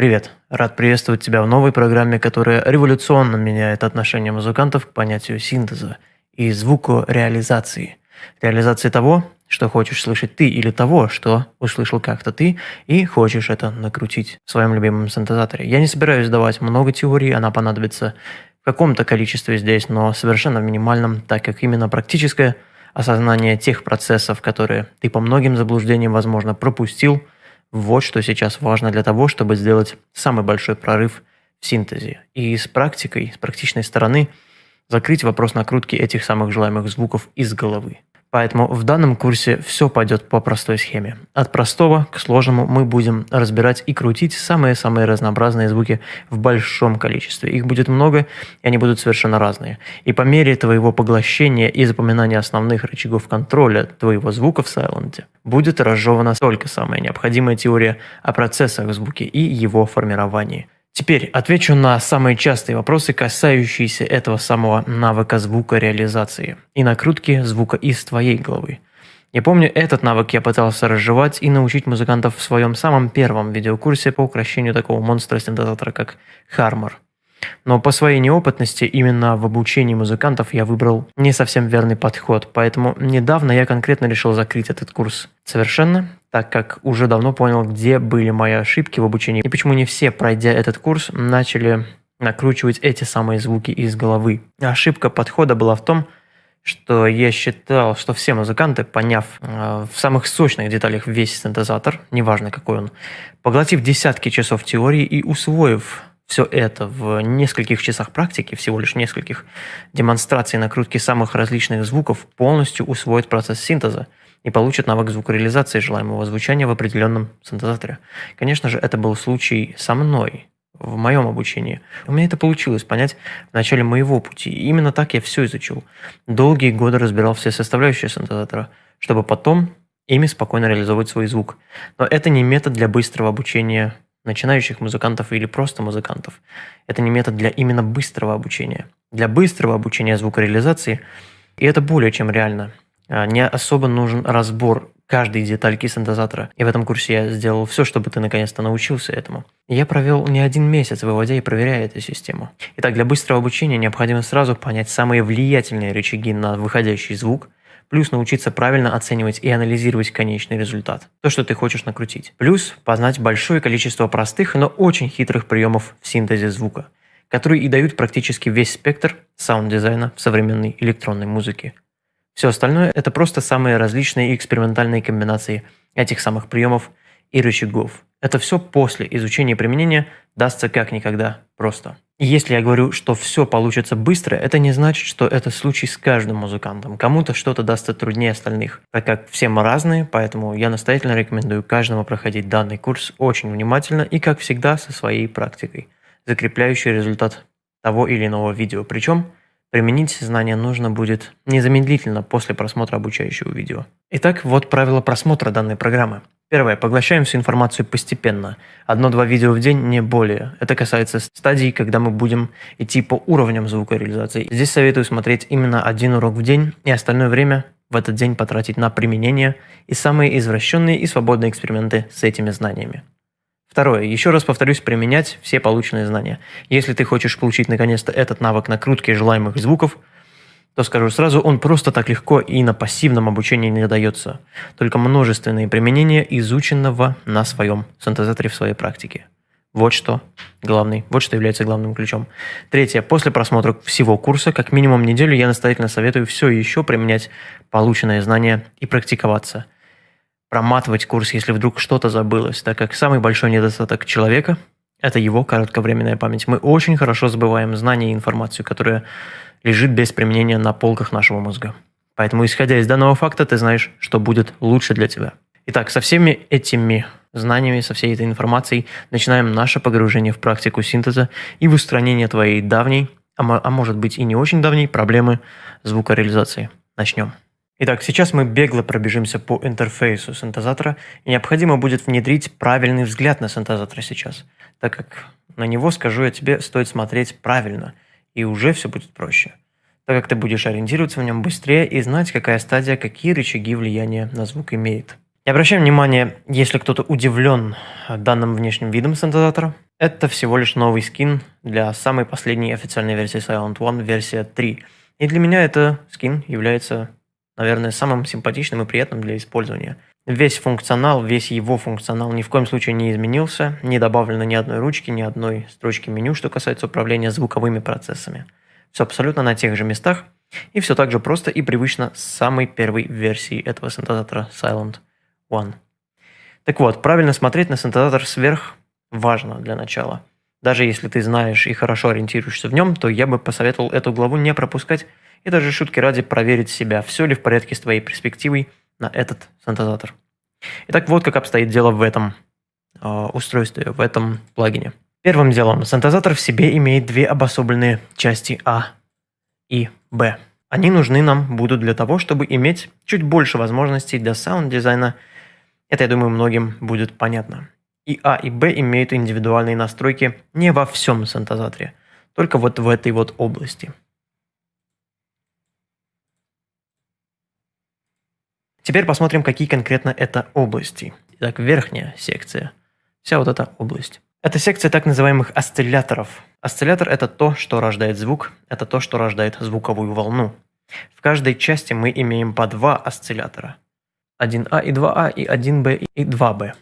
Привет! Рад приветствовать тебя в новой программе, которая революционно меняет отношение музыкантов к понятию синтеза и звукореализации. Реализации того, что хочешь слышать ты, или того, что услышал как-то ты, и хочешь это накрутить в своем любимом синтезаторе. Я не собираюсь давать много теорий, она понадобится в каком-то количестве здесь, но совершенно в минимальном, так как именно практическое осознание тех процессов, которые ты по многим заблуждениям, возможно, пропустил – вот что сейчас важно для того, чтобы сделать самый большой прорыв в синтезе. И с практикой, с практичной стороны, закрыть вопрос накрутки этих самых желаемых звуков из головы. Поэтому в данном курсе все пойдет по простой схеме. От простого к сложному мы будем разбирать и крутить самые-самые разнообразные звуки в большом количестве. Их будет много, и они будут совершенно разные. И по мере твоего поглощения и запоминания основных рычагов контроля твоего звука в сайленте будет разжевана только самая необходимая теория о процессах в звуке и его формировании – Теперь отвечу на самые частые вопросы, касающиеся этого самого навыка звукореализации и накрутки звука из твоей головы. Я помню, этот навык я пытался разжевать и научить музыкантов в своем самом первом видеокурсе по украшению такого монстра-синтезатора, как Harmor. Но по своей неопытности именно в обучении музыкантов я выбрал не совсем верный подход, поэтому недавно я конкретно решил закрыть этот курс совершенно, так как уже давно понял, где были мои ошибки в обучении и почему не все, пройдя этот курс, начали накручивать эти самые звуки из головы. Ошибка подхода была в том, что я считал, что все музыканты, поняв э, в самых сочных деталях весь синтезатор, неважно какой он, поглотив десятки часов теории и усвоив все это в нескольких часах практики, всего лишь нескольких демонстраций накрутки самых различных звуков, полностью усвоит процесс синтеза и получит навык звукореализации желаемого звучания в определенном синтезаторе. Конечно же, это был случай со мной, в моем обучении. У меня это получилось понять в начале моего пути. И именно так я все изучил. Долгие годы разбирал все составляющие синтезатора, чтобы потом ими спокойно реализовывать свой звук. Но это не метод для быстрого обучения начинающих музыкантов или просто музыкантов. Это не метод для именно быстрого обучения. Для быстрого обучения звукореализации, и это более чем реально, а, не особо нужен разбор каждой детальки синтезатора. И в этом курсе я сделал все, чтобы ты наконец-то научился этому. я провел не один месяц, выводя и проверяя эту систему. Итак, для быстрого обучения необходимо сразу понять самые влиятельные рычаги на выходящий звук – Плюс научиться правильно оценивать и анализировать конечный результат. То, что ты хочешь накрутить. Плюс познать большое количество простых, но очень хитрых приемов в синтезе звука, которые и дают практически весь спектр саунд-дизайна в современной электронной музыке. Все остальное – это просто самые различные и экспериментальные комбинации этих самых приемов и рычагов. Это все после изучения и применения дастся как никогда просто. Если я говорю, что все получится быстро, это не значит, что это случай с каждым музыкантом. Кому-то что-то дастся труднее остальных, так как все мы разные, поэтому я настоятельно рекомендую каждому проходить данный курс очень внимательно и, как всегда, со своей практикой, закрепляющей результат того или иного видео. Причем Применить знания нужно будет незамедлительно после просмотра обучающего видео. Итак, вот правила просмотра данной программы. Первое. Поглощаем всю информацию постепенно. Одно-два видео в день, не более. Это касается стадий, когда мы будем идти по уровням звукореализации. Здесь советую смотреть именно один урок в день и остальное время в этот день потратить на применение и самые извращенные и свободные эксперименты с этими знаниями. Второе. Еще раз повторюсь, применять все полученные знания. Если ты хочешь получить наконец-то этот навык накрутки желаемых звуков, то скажу сразу, он просто так легко и на пассивном обучении не дается. Только множественные применения изученного на своем синтезаторе в своей практике. Вот что главный, вот что является главным ключом. Третье. После просмотра всего курса, как минимум неделю, я настоятельно советую все еще применять полученные знания и практиковаться – проматывать курс, если вдруг что-то забылось, так как самый большой недостаток человека – это его кратковременная память. Мы очень хорошо забываем знания и информацию, которая лежит без применения на полках нашего мозга. Поэтому, исходя из данного факта, ты знаешь, что будет лучше для тебя. Итак, со всеми этими знаниями, со всей этой информацией начинаем наше погружение в практику синтеза и в устранение твоей давней, а, а может быть и не очень давней, проблемы звукореализации. Начнем. Итак, сейчас мы бегло пробежимся по интерфейсу синтезатора, и необходимо будет внедрить правильный взгляд на синтезатор сейчас, так как на него, скажу я тебе, стоит смотреть правильно, и уже все будет проще, так как ты будешь ориентироваться в нем быстрее и знать, какая стадия, какие рычаги влияния на звук имеет. И обращаем внимание, если кто-то удивлен данным внешним видом синтезатора, Это всего лишь новый скин для самой последней официальной версии Silent One, версия 3. И для меня это скин является, наверное, самым симпатичным и приятным для использования. Весь функционал, весь его функционал ни в коем случае не изменился, не добавлено ни одной ручки, ни одной строчки меню, что касается управления звуковыми процессами. Все абсолютно на тех же местах, и все так же просто и привычно с самой первой версии этого синтезатора Silent One. Так вот, правильно смотреть на синтезатор сверх важно для начала. Даже если ты знаешь и хорошо ориентируешься в нем, то я бы посоветовал эту главу не пропускать и даже шутки ради проверить себя, все ли в порядке с твоей перспективой на этот синтезатор. Итак, вот как обстоит дело в этом э, устройстве, в этом плагине. Первым делом, синтезатор в себе имеет две обособленные части А и Б. Они нужны нам будут для того, чтобы иметь чуть больше возможностей для саунд-дизайна. Это, я думаю, многим будет понятно. И А, и Б имеют индивидуальные настройки не во всем синтезаторе, только вот в этой вот области. Теперь посмотрим, какие конкретно это области. Итак, верхняя секция. Вся вот эта область. Это секция так называемых осцилляторов. Осциллятор – это то, что рождает звук, это то, что рождает звуковую волну. В каждой части мы имеем по два осциллятора. 1А и 2А и 1Б и 2Б.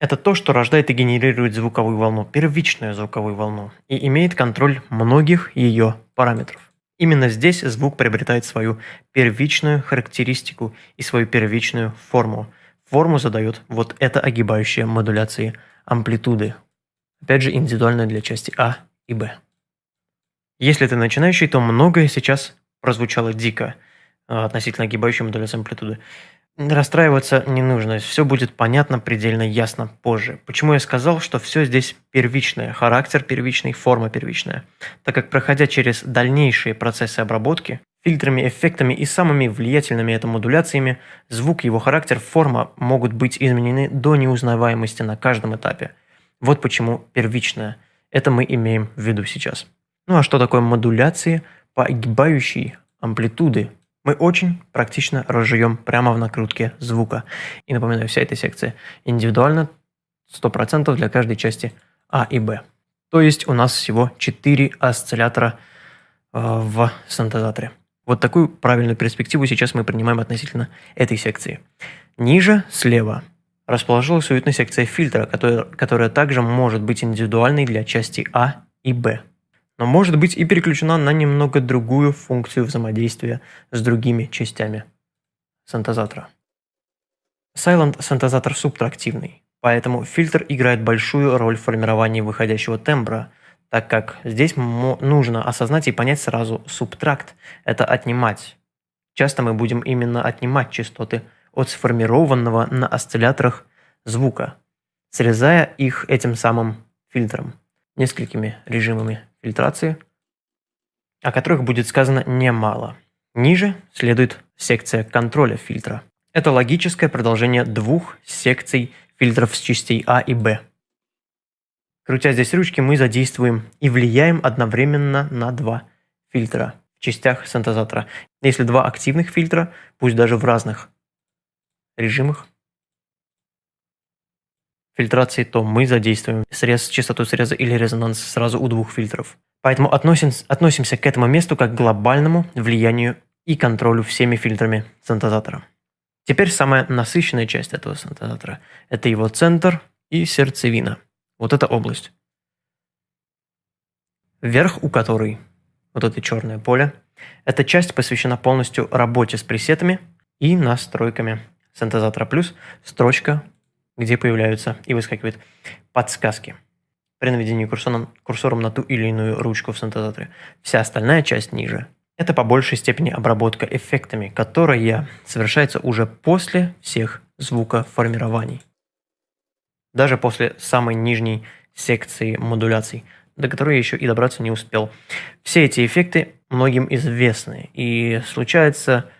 Это то, что рождает и генерирует звуковую волну, первичную звуковую волну, и имеет контроль многих ее параметров. Именно здесь звук приобретает свою первичную характеристику и свою первичную форму. Форму задает вот эта огибающая модуляции амплитуды. Опять же, индивидуально для части А и Б. Если ты начинающий, то многое сейчас прозвучало дико а, относительно огибающей модуляции амплитуды. Расстраиваться не нужно, все будет понятно предельно ясно позже. Почему я сказал, что все здесь первичное, характер первичный, форма первичная? Так как проходя через дальнейшие процессы обработки, фильтрами, эффектами и самыми влиятельными это модуляциями, звук, его характер, форма могут быть изменены до неузнаваемости на каждом этапе. Вот почему первичное. Это мы имеем в виду сейчас. Ну а что такое модуляции по огибающей амплитуды мы очень практично разжуем прямо в накрутке звука. И напоминаю, вся эта секция индивидуально 100% для каждой части А и Б. То есть у нас всего 4 осциллятора э, в синтезаторе. Вот такую правильную перспективу сейчас мы принимаем относительно этой секции. Ниже, слева, расположилась уютная секция фильтра, которая, которая также может быть индивидуальной для части А и Б но может быть и переключена на немного другую функцию взаимодействия с другими частями синтезатора. Silent синтезатор субтрактивный, поэтому фильтр играет большую роль в формировании выходящего тембра, так как здесь нужно осознать и понять сразу субтракт – это отнимать. Часто мы будем именно отнимать частоты от сформированного на осцилляторах звука, срезая их этим самым фильтром, несколькими режимами фильтрации, о которых будет сказано немало. Ниже следует секция контроля фильтра. Это логическое продолжение двух секций фильтров с частей А и Б. Крутя здесь ручки, мы задействуем и влияем одновременно на два фильтра в частях синтезатора. Если два активных фильтра, пусть даже в разных режимах фильтрации, то мы задействуем срез, частоту среза или резонанс сразу у двух фильтров. Поэтому относим, относимся к этому месту как к глобальному влиянию и контролю всеми фильтрами синтезатора. Теперь самая насыщенная часть этого синтезатора – это его центр и сердцевина. Вот эта область. Верх у которой, вот это черное поле, эта часть посвящена полностью работе с пресетами и настройками синтезатора плюс строчка где появляются и выскакивают подсказки при наведении курсором, курсором на ту или иную ручку в синтезаторе. Вся остальная часть ниже – это по большей степени обработка эффектами, которая совершается уже после всех звукоформирований. Даже после самой нижней секции модуляций, до которой я еще и добраться не успел. Все эти эффекты многим известны, и случается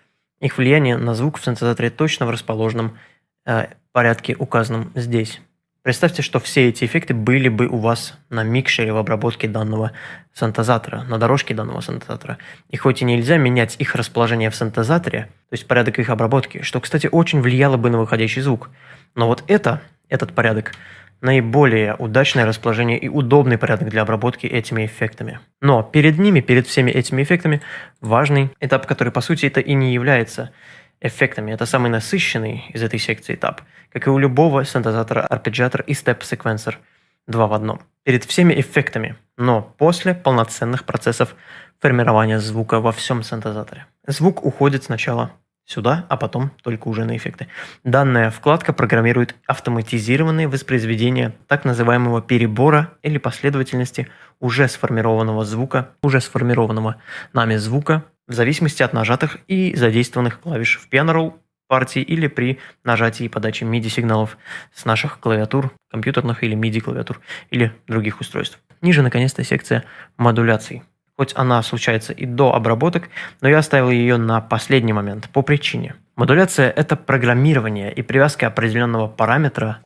их влияние на звук в синтезаторе точно в расположенном э, порядке, указанном здесь. Представьте, что все эти эффекты были бы у вас на микшере в обработке данного синтезатора, на дорожке данного синтезатора. И хоть и нельзя менять их расположение в синтезаторе, то есть порядок их обработки, что, кстати, очень влияло бы на выходящий звук, но вот это, этот порядок наиболее удачное расположение и удобный порядок для обработки этими эффектами. Но перед ними, перед всеми этими эффектами, важный этап, который по сути это и не является эффектами. Это самый насыщенный из этой секции этап, как и у любого синтезатора, арпеджиатора и степ-секвенсор два в одном. Перед всеми эффектами, но после полноценных процессов формирования звука во всем синтезаторе. Звук уходит сначала сюда, а потом только уже на эффекты. Данная вкладка программирует автоматизированные воспроизведения так называемого перебора или последовательности уже сформированного звука, уже сформированного нами звука в зависимости от нажатых и задействованных клавиш в piano roll партии или при нажатии и подаче MIDI сигналов с наших клавиатур, компьютерных или MIDI клавиатур или других устройств. Ниже наконец-то секция модуляций хоть она случается и до обработок, но я оставил ее на последний момент по причине. Модуляция – это программирование и привязка определенного параметра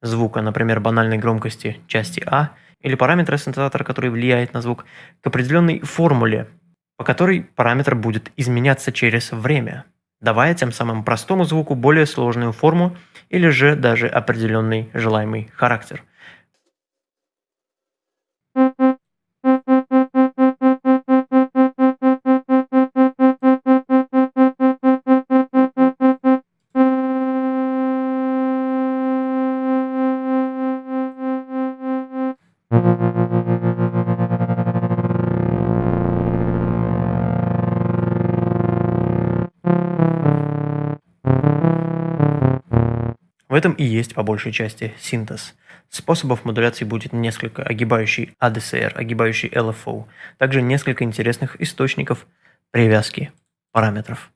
звука, например, банальной громкости части А, или параметра синтезатора, который влияет на звук, к определенной формуле, по которой параметр будет изменяться через время, давая тем самым простому звуку более сложную форму или же даже определенный желаемый характер – этом и есть по большей части синтез. Способов модуляции будет несколько, огибающий ADCR, огибающий LFO, также несколько интересных источников привязки параметров.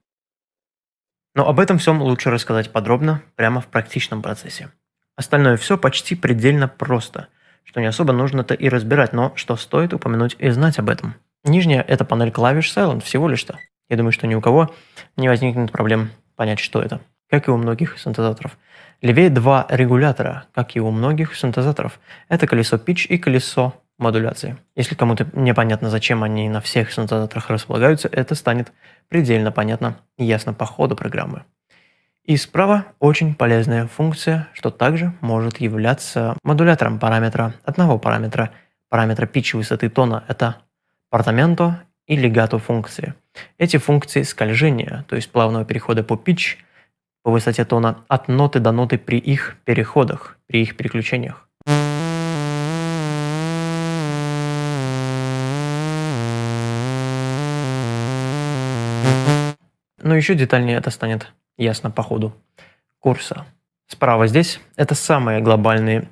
Но об этом всем лучше рассказать подробно, прямо в практичном процессе. Остальное все почти предельно просто, что не особо нужно-то и разбирать, но что стоит упомянуть и знать об этом. Нижняя – это панель клавиш Silent, всего лишь-то. Я думаю, что ни у кого не возникнет проблем понять, что это, как и у многих синтезаторов – Левее два регулятора, как и у многих синтезаторов. Это колесо pitch и колесо модуляции. Если кому-то непонятно, зачем они на всех синтезаторах располагаются, это станет предельно понятно и ясно по ходу программы. И справа очень полезная функция, что также может являться модулятором параметра, одного параметра, параметра pitch высоты тона, это портаменто и легато функции. Эти функции скольжения, то есть плавного перехода по pitch, по высоте тона от ноты до ноты при их переходах, при их переключениях. Но еще детальнее это станет ясно по ходу курса. Справа здесь это самые глобальные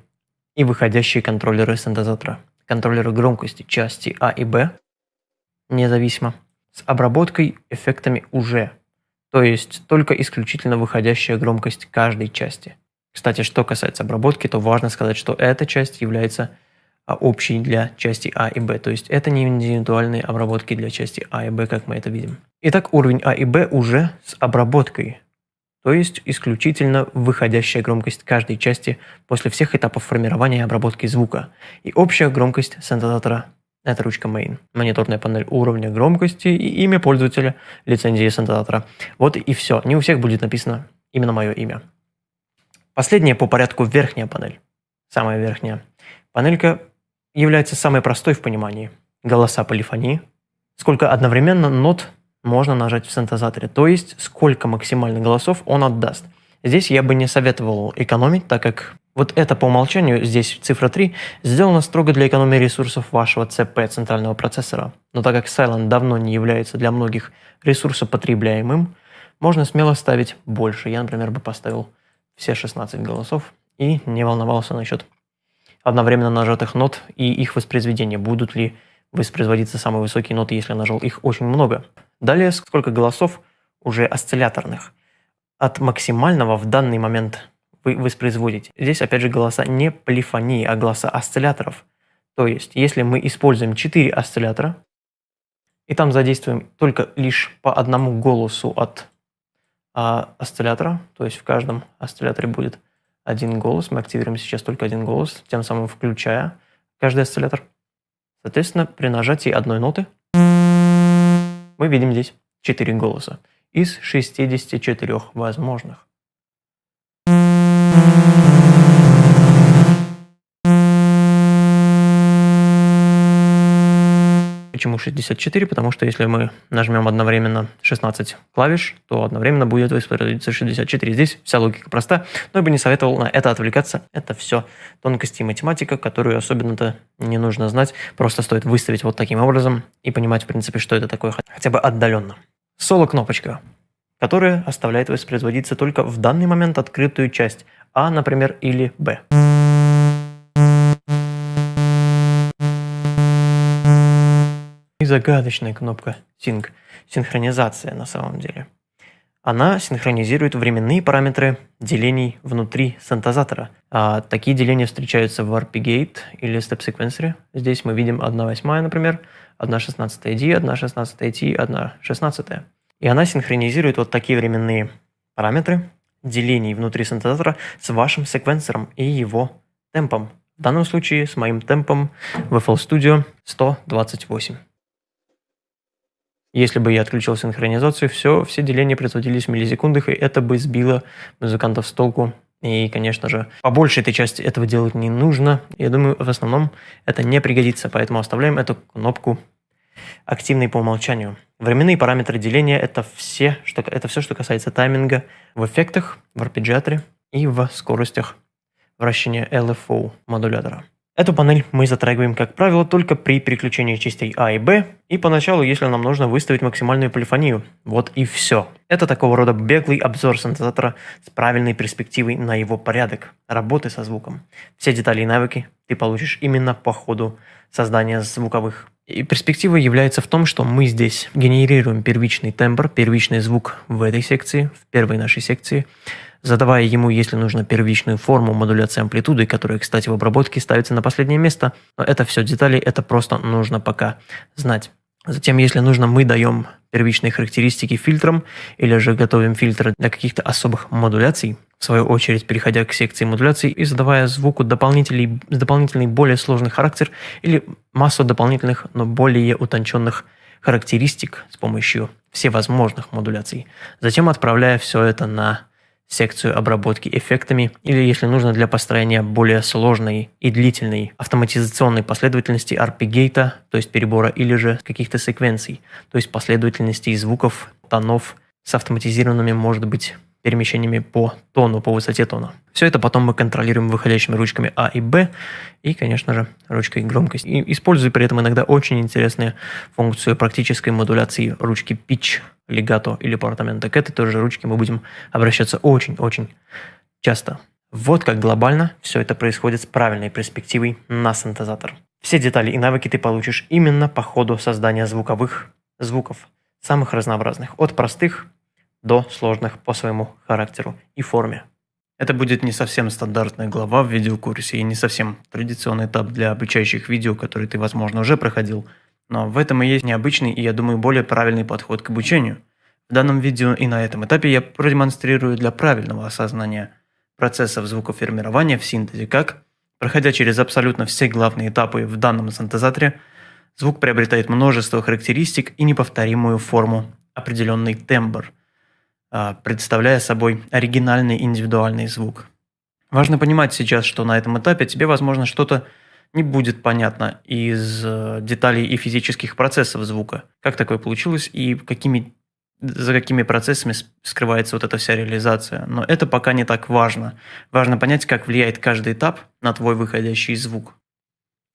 и выходящие контроллеры синтезатора. Контроллеры громкости части А и Б, независимо, с обработкой эффектами уже то есть только исключительно выходящая громкость каждой части. Кстати, что касается обработки, то важно сказать, что эта часть является а, общей для части А и Б, то есть это не индивидуальные обработки для части А и Б, как мы это видим. Итак, уровень А и Б уже с обработкой, то есть исключительно выходящая громкость каждой части после всех этапов формирования и обработки звука, и общая громкость синтезатора это ручка Main, мониторная панель уровня громкости и имя пользователя лицензии синтезатора. Вот и все. Не у всех будет написано именно мое имя. Последняя по порядку верхняя панель. Самая верхняя. Панелька является самой простой в понимании. Голоса полифонии. Сколько одновременно нот можно нажать в синтезаторе, то есть сколько максимально голосов он отдаст. Здесь я бы не советовал экономить, так как вот это по умолчанию, здесь цифра 3, сделано строго для экономии ресурсов вашего ЦП, центрального процессора. Но так как Silent давно не является для многих ресурсопотребляемым, можно смело ставить больше. Я, например, бы поставил все 16 голосов и не волновался насчет одновременно нажатых нот и их воспроизведения. Будут ли воспроизводиться самые высокие ноты, если я нажал их очень много. Далее, сколько голосов уже осцилляторных. От максимального в данный момент вы воспроизводите. Здесь, опять же, голоса не полифонии, а голоса осцилляторов. То есть, если мы используем 4 осциллятора, и там задействуем только лишь по одному голосу от а, осциллятора, то есть в каждом осцилляторе будет один голос, мы активируем сейчас только один голос, тем самым включая каждый осциллятор. Соответственно, при нажатии одной ноты мы видим здесь 4 голоса из 64 возможных. Почему 64? Потому что если мы нажмем одновременно 16 клавиш, то одновременно будет воспроизводиться 64. Здесь вся логика проста, но я бы не советовал на это отвлекаться. Это все тонкости и математика, которую особенно-то не нужно знать. Просто стоит выставить вот таким образом и понимать, в принципе, что это такое хотя бы отдаленно. Соло-кнопочка которая оставляет воспроизводиться только в данный момент открытую часть, а, например, или Б. И загадочная кнопка Sync, синхронизация на самом деле. Она синхронизирует временные параметры делений внутри синтезатора. А такие деления встречаются в RPGate или Step Sequencer. Здесь мы видим 1 восьмая, например, 1 16 D, 1 16 T, 1 16. И она синхронизирует вот такие временные параметры делений внутри синтезатора с вашим секвенсором и его темпом. В данном случае с моим темпом в FL Studio 128. Если бы я отключил синхронизацию, все, все деления производились в миллисекундах, и это бы сбило музыкантов с толку. И, конечно же, побольше этой части этого делать не нужно. Я думаю, в основном это не пригодится, поэтому оставляем эту кнопку активной по умолчанию. Временные параметры деления это, все, что, это все, что касается тайминга в эффектах, в арпеджиаторе и в скоростях вращения LFO модулятора. Эту панель мы затрагиваем, как правило, только при переключении частей А и Б, и поначалу, если нам нужно выставить максимальную полифонию. Вот и все. Это такого рода беглый обзор синтезатора с правильной перспективой на его порядок работы со звуком. Все детали и навыки ты получишь именно по ходу создания звуковых. И перспектива является в том, что мы здесь генерируем первичный тембр, первичный звук в этой секции, в первой нашей секции, задавая ему, если нужно, первичную форму модуляции амплитуды, которая, кстати, в обработке ставится на последнее место. Но это все детали, это просто нужно пока знать. Затем, если нужно, мы даем первичные характеристики фильтрам или же готовим фильтры для каких-то особых модуляций, в свою очередь переходя к секции модуляции и задавая звуку дополнительный, дополнительный более сложный характер или массу дополнительных, но более утонченных характеристик с помощью всевозможных модуляций. Затем отправляя все это на секцию обработки эффектами или, если нужно, для построения более сложной и длительной автоматизационной последовательности арпегейта, то есть перебора, или же каких-то секвенций, то есть последовательностей звуков, тонов с автоматизированными, может быть, перемещениями по тону, по высоте тона. Все это потом мы контролируем выходящими ручками А и Б и, конечно же, ручкой громкости. И используя при этом иногда очень интересную функцию практической модуляции ручки Pitch, Legato или Portamento. К этой тоже ручке мы будем обращаться очень-очень часто. Вот как глобально все это происходит с правильной перспективой на синтезатор. Все детали и навыки ты получишь именно по ходу создания звуковых звуков, самых разнообразных, от простых до сложных по своему характеру и форме. Это будет не совсем стандартная глава в видеокурсе и не совсем традиционный этап для обучающих видео, который ты, возможно, уже проходил, но в этом и есть необычный и, я думаю, более правильный подход к обучению. В данном видео и на этом этапе я продемонстрирую для правильного осознания процессов звукоформирования в синтезе, как, проходя через абсолютно все главные этапы в данном синтезаторе, звук приобретает множество характеристик и неповторимую форму, определенный тембр – представляя собой оригинальный индивидуальный звук. Важно понимать сейчас, что на этом этапе тебе, возможно, что-то не будет понятно из э, деталей и физических процессов звука. Как такое получилось и какими, за какими процессами скрывается вот эта вся реализация. Но это пока не так важно. Важно понять, как влияет каждый этап на твой выходящий звук.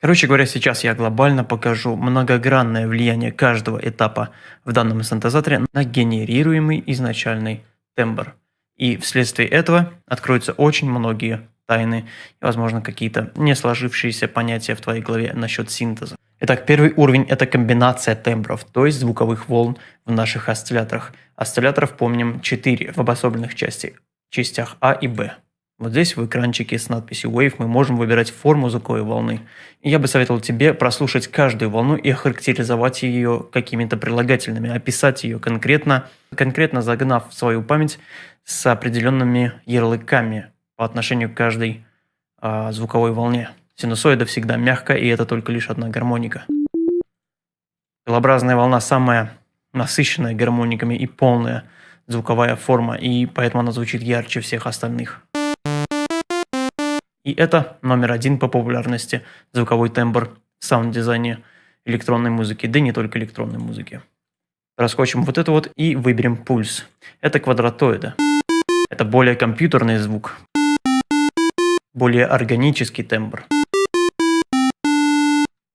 Короче говоря, сейчас я глобально покажу многогранное влияние каждого этапа в данном синтезаторе на генерируемый изначальный тембр. И вследствие этого откроются очень многие тайны и, возможно, какие-то не сложившиеся понятия в твоей голове насчет синтеза. Итак, первый уровень – это комбинация тембров, то есть звуковых волн в наших осцилляторах. Осцилляторов помним 4 в обособленных части, частях А и Б. Вот здесь в экранчике с надписью Wave мы можем выбирать форму звуковой волны. Я бы советовал тебе прослушать каждую волну и охарактеризовать ее какими-то прилагательными, описать ее конкретно, конкретно загнав в свою память с определенными ярлыками по отношению к каждой а, звуковой волне. Синусоида всегда мягкая, и это только лишь одна гармоника. Пилообразная волна самая насыщенная гармониками и полная звуковая форма, и поэтому она звучит ярче всех остальных. И это номер один по популярности звуковой тембр в саунд-дизайне электронной музыки, да и не только электронной музыки. Раскочим вот это вот и выберем пульс. Это квадратоида. Это более компьютерный звук, более органический тембр.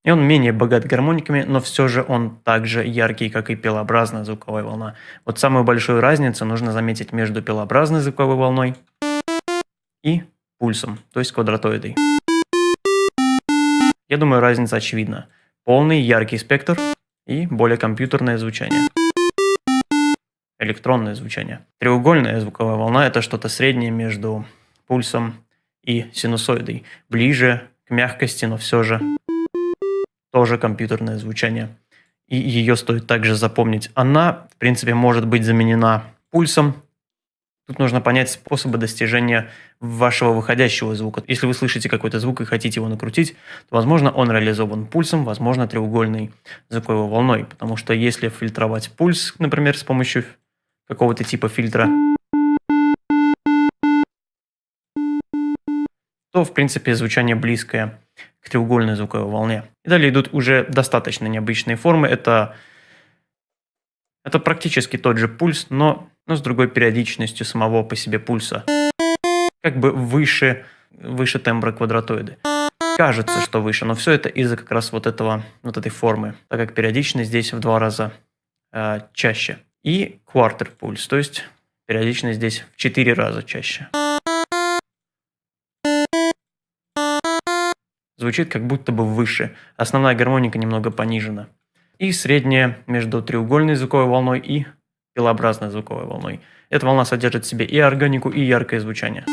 И он менее богат гармониками, но все же он также яркий, как и пилообразная звуковая волна. Вот самую большую разницу нужно заметить между пилообразной звуковой волной и пульсом, то есть квадратоидой. Я думаю, разница очевидна. Полный яркий спектр и более компьютерное звучание. Электронное звучание. Треугольная звуковая волна – это что-то среднее между пульсом и синусоидой. Ближе к мягкости, но все же тоже компьютерное звучание. И ее стоит также запомнить. Она, в принципе, может быть заменена пульсом. Тут нужно понять способы достижения вашего выходящего звука. Если вы слышите какой-то звук и хотите его накрутить, то, возможно, он реализован пульсом, возможно, треугольной звуковой волной. Потому что если фильтровать пульс, например, с помощью какого-то типа фильтра, то, в принципе, звучание близкое к треугольной звуковой волне. И далее идут уже достаточно необычные формы. Это, это практически тот же пульс, но, но с другой периодичностью самого по себе пульса. Как бы выше, выше тембра квадратоиды. Кажется, что выше, но все это из-за как раз вот, этого, вот этой формы, так как периодичность здесь в два раза э, чаще. И квартер пульс, то есть периодичность здесь в четыре раза чаще. звучит как будто бы выше. Основная гармоника немного понижена. И средняя между треугольной звуковой волной и пилообразной звуковой волной. Эта волна содержит в себе и органику, и яркое звучание.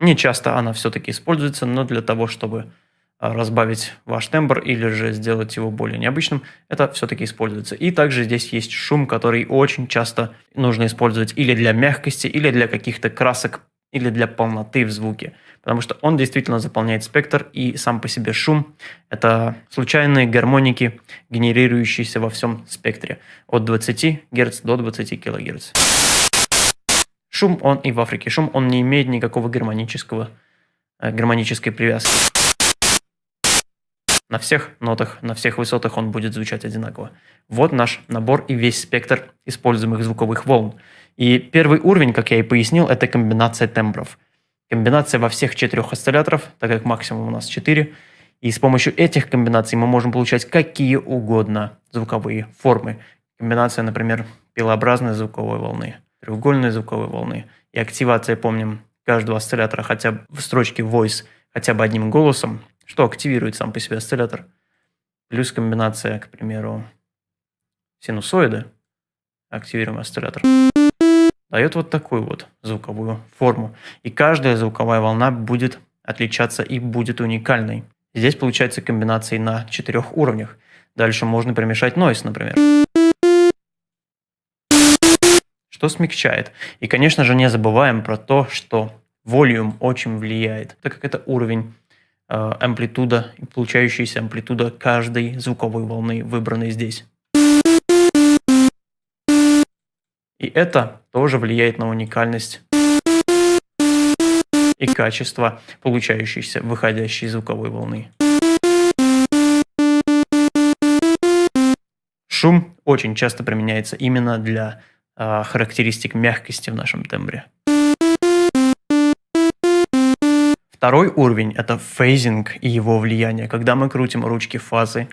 Не часто она все-таки используется, но для того, чтобы а, разбавить ваш тембр или же сделать его более необычным, это все-таки используется. И также здесь есть шум, который очень часто нужно использовать или для мягкости, или для каких-то красок, или для полноты в звуке. Потому что он действительно заполняет спектр, и сам по себе шум – это случайные гармоники, генерирующиеся во всем спектре от 20 Гц до 20 кГц. Шум, он и в Африке шум, он не имеет никакого гармонического, э, гармонической привязки. На всех нотах, на всех высотах он будет звучать одинаково. Вот наш набор и весь спектр используемых звуковых волн. И первый уровень, как я и пояснил, это комбинация тембров. Комбинация во всех четырех осцилляторов, так как максимум у нас 4. И с помощью этих комбинаций мы можем получать какие угодно звуковые формы. Комбинация, например, пилообразной звуковой волны, треугольной звуковой волны. И активация, помним, каждого осциллятора хотя бы в строчке voice хотя бы одним голосом что активирует сам по себе осциллятор. Плюс комбинация, к примеру, синусоида, активируем осциллятор, дает вот такую вот звуковую форму. И каждая звуковая волна будет отличаться и будет уникальной. Здесь получается комбинации на четырех уровнях. Дальше можно примешать нойс, например. Что смягчает. И, конечно же, не забываем про то, что волюм очень влияет, так как это уровень Э, амплитуда и получающаяся амплитуда каждой звуковой волны, выбранной здесь. И это тоже влияет на уникальность и качество получающейся выходящей звуковой волны. Шум очень часто применяется именно для э, характеристик мягкости в нашем тембре. Второй уровень – это phasing и его влияние, когда мы крутим ручки фазы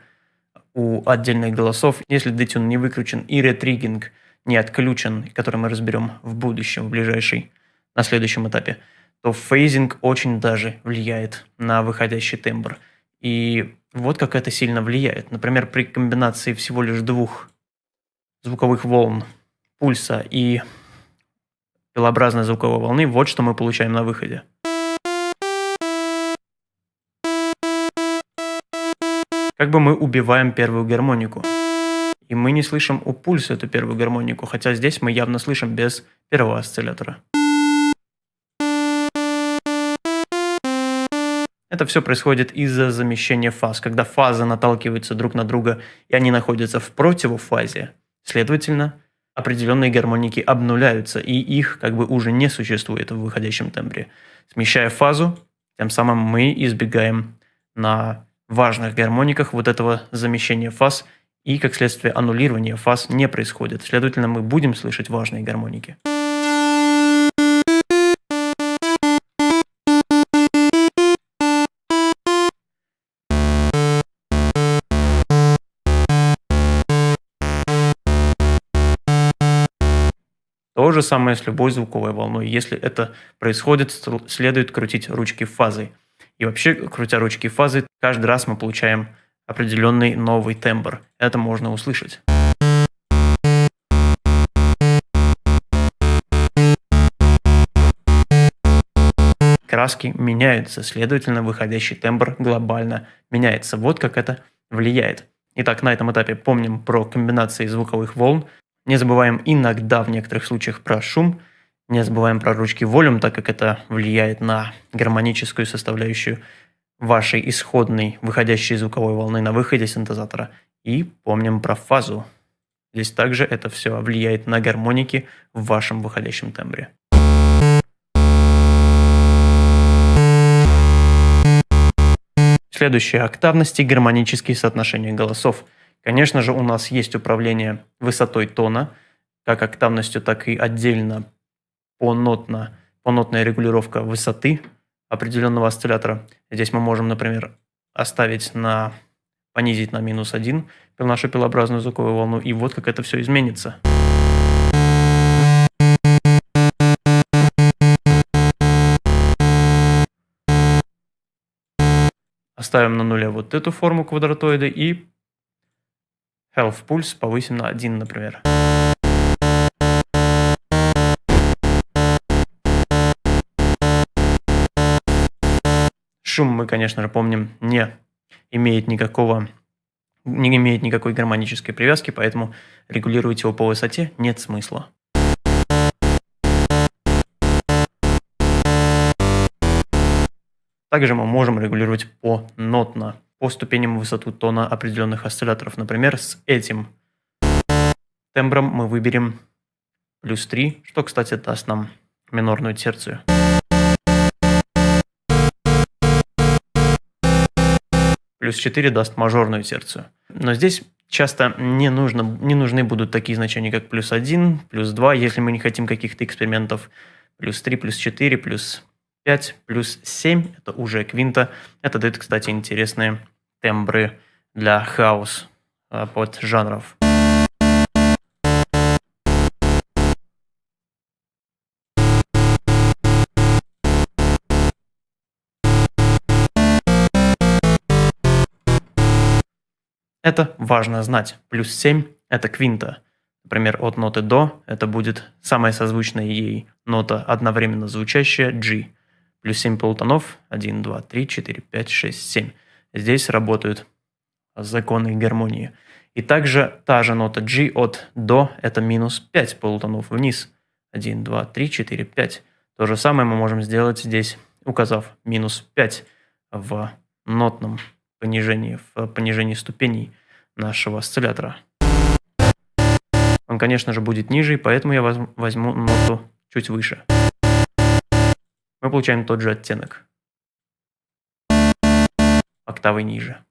у отдельных голосов, если detune не выключен и retriggering не отключен, который мы разберем в будущем, в ближайшей, на следующем этапе, то phasing очень даже влияет на выходящий тембр. И вот как это сильно влияет. Например, при комбинации всего лишь двух звуковых волн, пульса и пилообразной звуковой волны, вот что мы получаем на выходе. Как бы мы убиваем первую гармонику. И мы не слышим у пульса эту первую гармонику, хотя здесь мы явно слышим без первого осциллятора. Это все происходит из-за замещения фаз. Когда фазы наталкиваются друг на друга, и они находятся в противофазе, следовательно, определенные гармоники обнуляются, и их как бы уже не существует в выходящем тембре. Смещая фазу, тем самым мы избегаем на важных гармониках вот этого замещения фаз, и, как следствие, аннулирования фаз не происходит. Следовательно, мы будем слышать важные гармоники. То же самое с любой звуковой волной. Если это происходит, следует крутить ручки фазой. И вообще, крутя ручки фазы, каждый раз мы получаем определенный новый тембр. Это можно услышать. Краски меняются, следовательно, выходящий тембр глобально меняется. Вот как это влияет. Итак, на этом этапе помним про комбинации звуковых волн, не забываем иногда в некоторых случаях про шум, не забываем про ручки волюм, так как это влияет на гармоническую составляющую вашей исходной выходящей звуковой волны на выходе синтезатора. И помним про фазу. Здесь также это все влияет на гармоники в вашем выходящем тембре. Следующая октавность – гармонические соотношения голосов – Конечно же, у нас есть управление высотой тона, как октавностью, так и отдельно понотно, понотная регулировка высоты определенного осциллятора. Здесь мы можем, например, оставить на понизить на минус один нашу пилообразную звуковую волну, и вот как это все изменится. Оставим на нуле вот эту форму квадратоида и Health пульс повысим на 1, например. Шум мы, конечно же, помним, не имеет никакого не имеет никакой гармонической привязки, поэтому регулировать его по высоте нет смысла. Также мы можем регулировать по нотно по ступеням высоту тона определенных осцилляторов. Например, с этим тембром мы выберем плюс 3, что, кстати, даст нам минорную терцию. Плюс 4 даст мажорную терцию. Но здесь часто не, нужно, не нужны будут такие значения, как плюс 1, плюс 2, если мы не хотим каких-то экспериментов. Плюс 3, плюс 4, плюс 5 плюс 7, это уже квинта. Это дает, кстати, интересные тембры для хаос а, под жанров. Это важно знать. Плюс 7 – это квинта. Например, от ноты до это будет самая созвучная ей нота, одновременно звучащая G. Плюс 7 полутонов. 1, 2, 3, 4, 5, 6, 7. Здесь работают законы гармонии. И также та же нота G от до – это минус 5 полутонов вниз. 1, 2, 3, 4, 5. То же самое мы можем сделать здесь, указав минус 5 в нотном понижении, в понижении ступеней нашего осциллятора. Он, конечно же, будет ниже, поэтому я возьму ноту чуть выше. Мы получаем тот же оттенок октавой ниже.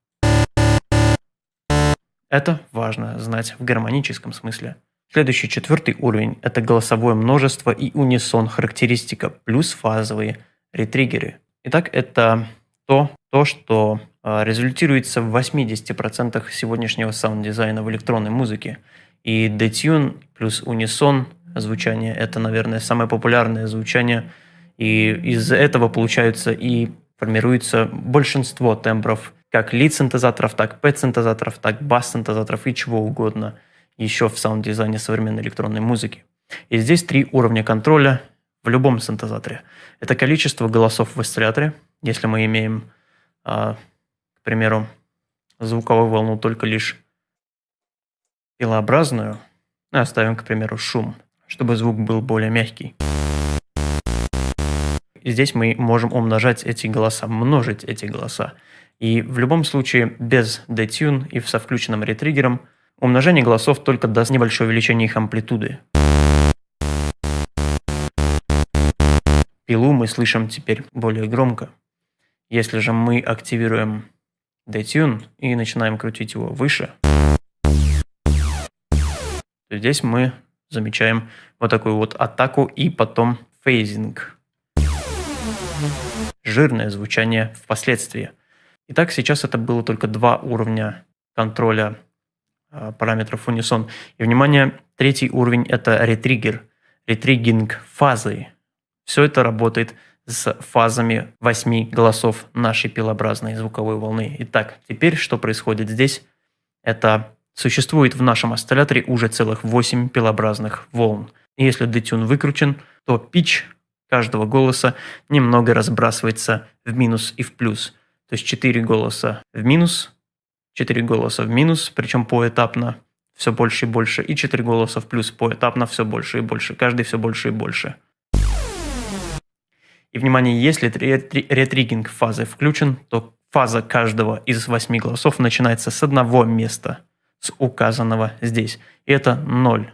Это важно знать в гармоническом смысле. Следующий четвертый уровень – это голосовое множество и унисон характеристика плюс фазовые ретриггеры. Итак, это то, то что а, результируется в 80% сегодняшнего саунд-дизайна в электронной музыке. И detune плюс унисон звучание – это, наверное, самое популярное звучание. И из этого получаются и формируется большинство тембров как lead-синтезаторов, так pad-синтезаторов, так bass-синтезаторов и чего угодно еще в саунд-дизайне современной электронной музыки. И здесь три уровня контроля в любом синтезаторе. Это количество голосов в осцилляторе. Если мы имеем, а, к примеру, звуковую волну только лишь пилообразную, оставим, к примеру, шум, чтобы звук был более мягкий. И здесь мы можем умножать эти голоса, множить эти голоса. И в любом случае без detune и со включенным ретриггером Умножение голосов только даст небольшое увеличение их амплитуды. Пилу мы слышим теперь более громко. Если же мы активируем Detune и начинаем крутить его выше, то здесь мы замечаем вот такую вот атаку и потом фейзинг. Жирное звучание впоследствии. Итак, сейчас это было только два уровня контроля э, параметров унисон. И, внимание, третий уровень – это ретриггер, ретриггинг фазы. Все это работает с фазами восьми голосов нашей пилообразной звуковой волны. Итак, теперь что происходит здесь? Это существует в нашем осцилляторе уже целых 8 пилообразных волн. Если детюн выкручен, то pitch каждого голоса немного разбрасывается в минус и в плюс. То есть 4 голоса в минус, 4 голоса в минус, причем поэтапно все больше и больше, и 4 голоса в плюс поэтапно все больше и больше, каждый все больше и больше. И, внимание, если ретригинг фазы включен, то фаза каждого из восьми голосов начинается с одного места, с указанного здесь. И это 0.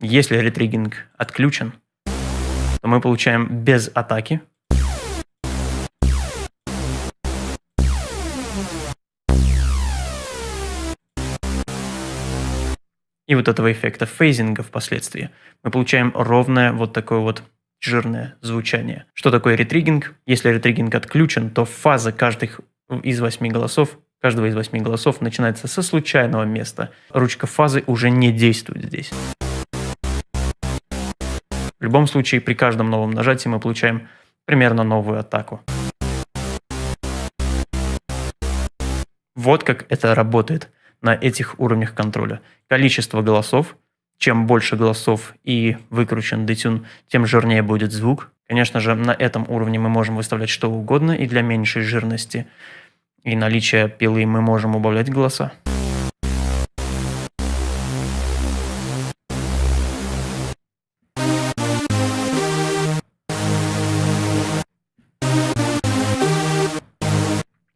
Если ретригинг отключен, то мы получаем без атаки. И вот этого эффекта фейзинга впоследствии мы получаем ровное вот такое вот жирное звучание. Что такое ретригинг? Если ретригинг отключен, то фаза каждых из восьми голосов, каждого из восьми голосов начинается со случайного места. Ручка фазы уже не действует здесь. В любом случае, при каждом новом нажатии мы получаем примерно новую атаку. Вот как это работает на этих уровнях контроля. Количество голосов – чем больше голосов и выкручен детюн, тем жирнее будет звук. Конечно же, на этом уровне мы можем выставлять что угодно, и для меньшей жирности и наличия пилы мы можем убавлять голоса.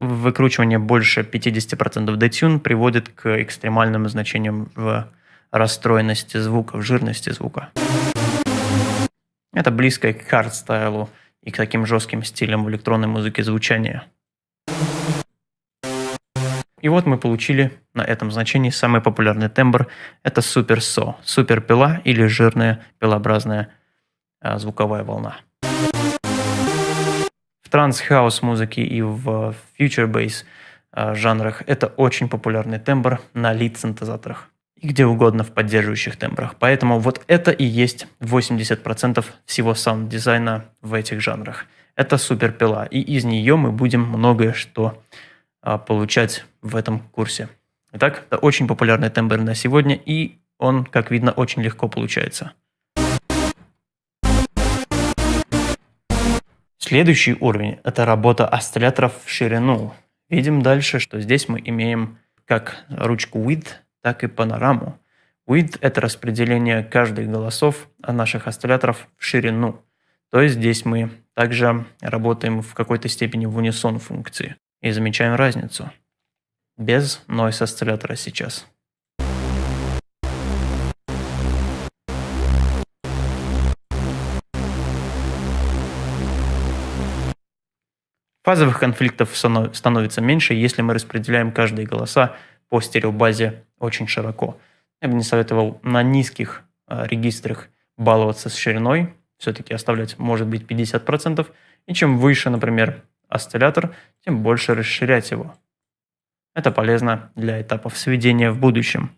Выкручивание больше 50% detune приводит к экстремальным значениям в расстроенности звука, в жирности звука. Это близко к хардстайлу и к таким жестким стилям в электронной музыке звучания. И вот мы получили на этом значении самый популярный тембр. Это super saw, супер пила или жирная пилообразная а, звуковая волна. В транс-хаус музыке и в bass а, жанрах это очень популярный тембр на lead-синтезаторах и где угодно в поддерживающих тембрах. Поэтому вот это и есть 80% всего саунд-дизайна в этих жанрах. Это суперпила, и из нее мы будем многое что а, получать в этом курсе. Итак, это очень популярный тембр на сегодня, и он, как видно, очень легко получается. Следующий уровень – это работа осцилляторов в ширину. Видим дальше, что здесь мы имеем как ручку width, так и панораму. Width – это распределение каждых голосов наших осцилляторов в ширину. То есть здесь мы также работаем в какой-то степени в унисон функции и замечаем разницу. Без noise осциллятора сейчас. Фазовых конфликтов становится меньше, если мы распределяем каждые голоса по стереобазе очень широко. Я бы не советовал на низких э, регистрах баловаться с шириной, все-таки оставлять может быть 50%, и чем выше, например, осциллятор, тем больше расширять его. Это полезно для этапов сведения в будущем.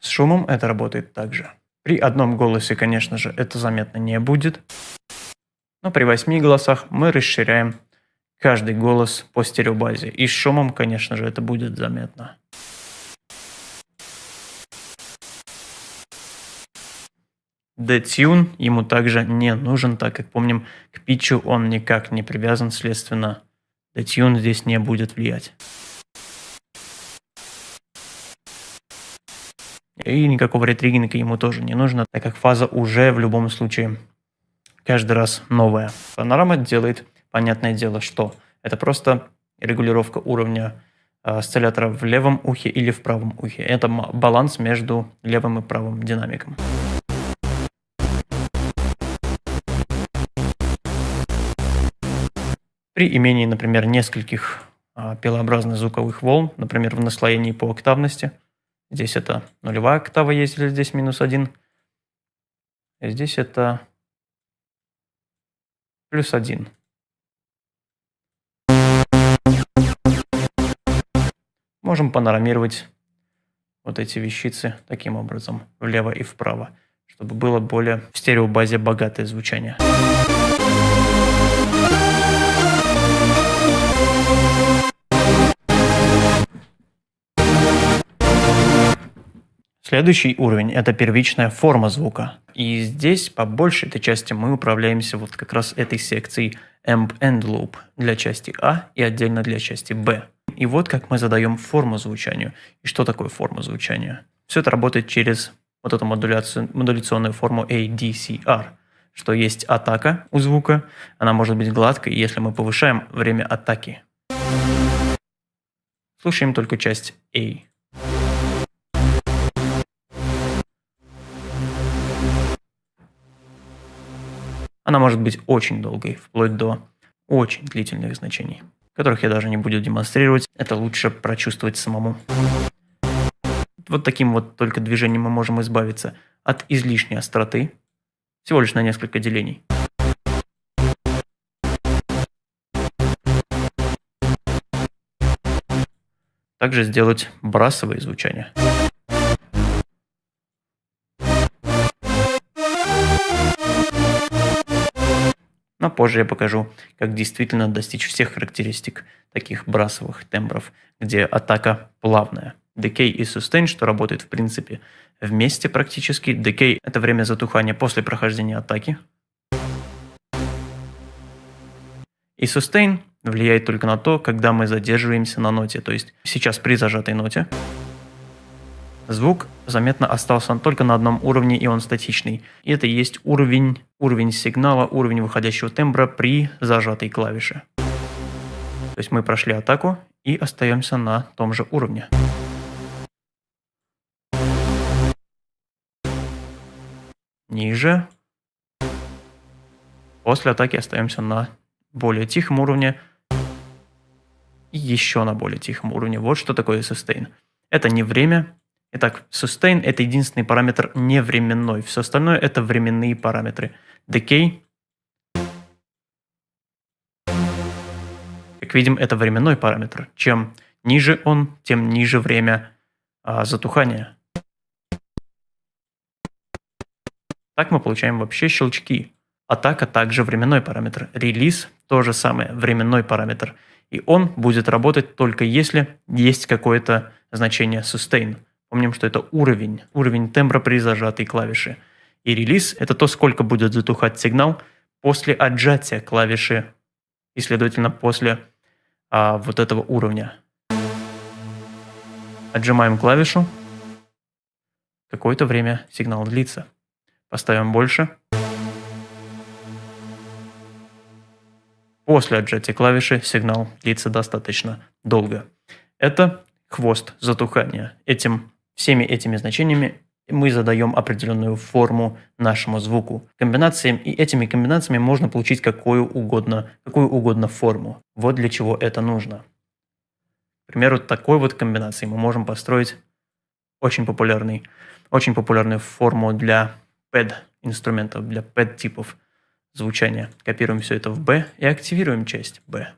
С шумом это работает также. При одном голосе, конечно же, это заметно не будет. Но при восьми голосах мы расширяем каждый голос по стереобазе. И с шумом, конечно же, это будет заметно. Детюн ему также не нужен, так как помним, к питчу он никак не привязан, следственно, детюн здесь не будет влиять. И никакого ретриггинга ему тоже не нужно, так как фаза уже в любом случае каждый раз новая. Панорама делает, понятное дело, что это просто регулировка уровня э, осциллятора в левом ухе или в правом ухе. Это баланс между левым и правым динамиком. При имении, например, нескольких а, пилообразных звуковых волн, например, в наслоении по октавности, здесь это нулевая октава есть, или здесь минус один, здесь это плюс один. Можем панорамировать вот эти вещицы таким образом, влево и вправо, чтобы было более в стереобазе богатое звучание. Следующий уровень – это первичная форма звука. И здесь по большей этой части мы управляемся вот как раз этой секцией Amp End Loop для части А и отдельно для части Б. И вот как мы задаем форму звучанию. И что такое форма звучания? Все это работает через вот эту модуляцию, модуляционную форму ADCR, что есть атака у звука, она может быть гладкой, если мы повышаем время атаки. Слушаем только часть A. Она может быть очень долгой, вплоть до очень длительных значений, которых я даже не буду демонстрировать. Это лучше прочувствовать самому. Вот таким вот только движением мы можем избавиться от излишней остроты, всего лишь на несколько делений. Также сделать брасовые звучания. Но позже я покажу, как действительно достичь всех характеристик таких брасовых тембров, где атака плавная. Decay и Sustain, что работает в принципе вместе практически. Decay – это время затухания после прохождения атаки. И Sustain влияет только на то, когда мы задерживаемся на ноте. То есть сейчас при зажатой ноте звук заметно остался только на одном уровне, и он статичный. И это и есть уровень, уровень сигнала, уровень выходящего тембра при зажатой клавише. То есть мы прошли атаку и остаемся на том же уровне. Ниже. После атаки остаемся на более тихом уровне. И еще на более тихом уровне. Вот что такое sustain. Это не время, Итак, sustain – это единственный параметр не временной. Все остальное – это временные параметры. Decay, как видим, это временной параметр. Чем ниже он, тем ниже время а, затухания. Так мы получаем вообще щелчки. Атака также временной параметр. Релиз – то же самое, временной параметр. И он будет работать только если есть какое-то значение sustain. Помним, что это уровень, уровень тембра при зажатой клавише. И релиз – это то, сколько будет затухать сигнал после отжатия клавиши и, следовательно, после а, вот этого уровня. Отжимаем клавишу. Какое-то время сигнал длится. Поставим больше. После отжатия клавиши сигнал длится достаточно долго. Это хвост затухания. Этим Всеми этими значениями мы задаем определенную форму нашему звуку. Комбинациям и этими комбинациями можно получить какую угодно, какую угодно форму. Вот для чего это нужно. К примеру, такой вот комбинацией мы можем построить очень популярный, очень популярную форму для PED инструментов, для PED типов звучания. Копируем все это в B и активируем часть B.